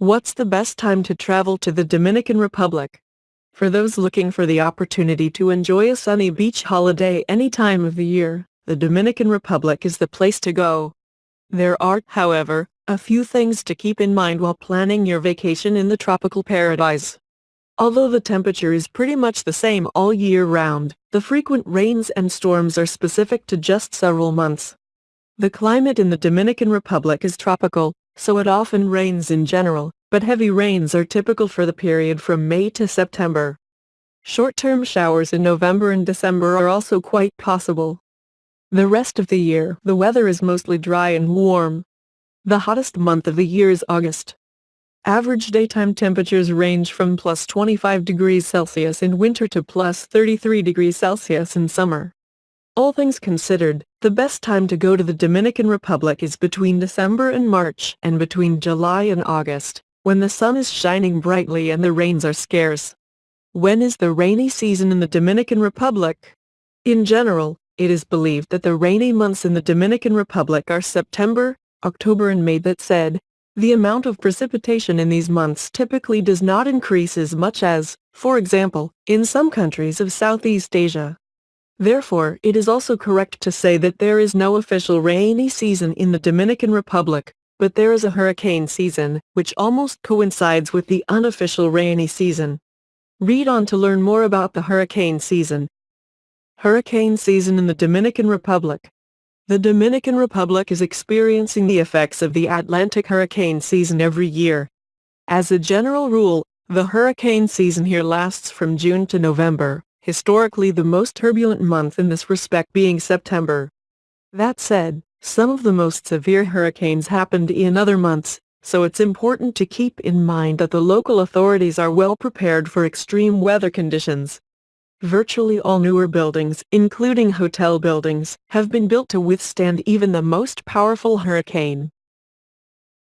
What's the best time to travel to the Dominican Republic? For those looking for the opportunity to enjoy a sunny beach holiday any time of the year, the Dominican Republic is the place to go. There are, however, a few things to keep in mind while planning your vacation in the tropical paradise. Although the temperature is pretty much the same all year round, the frequent rains and storms are specific to just several months. The climate in the Dominican Republic is tropical, so it often rains in general, but heavy rains are typical for the period from May to September. Short-term showers in November and December are also quite possible. The rest of the year, the weather is mostly dry and warm. The hottest month of the year is August. Average daytime temperatures range from plus 25 degrees Celsius in winter to plus 33 degrees Celsius in summer. All things considered, the best time to go to the Dominican Republic is between December and March and between July and August, when the sun is shining brightly and the rains are scarce. When is the rainy season in the Dominican Republic? In general, it is believed that the rainy months in the Dominican Republic are September, October and May that said, the amount of precipitation in these months typically does not increase as much as, for example, in some countries of Southeast Asia. Therefore, it is also correct to say that there is no official rainy season in the Dominican Republic, but there is a hurricane season, which almost coincides with the unofficial rainy season. Read on to learn more about the hurricane season. Hurricane season in the Dominican Republic. The Dominican Republic is experiencing the effects of the Atlantic hurricane season every year. As a general rule, the hurricane season here lasts from June to November historically the most turbulent month in this respect being September. That said, some of the most severe hurricanes happened in other months, so it's important to keep in mind that the local authorities are well prepared for extreme weather conditions. Virtually all newer buildings, including hotel buildings, have been built to withstand even the most powerful hurricane.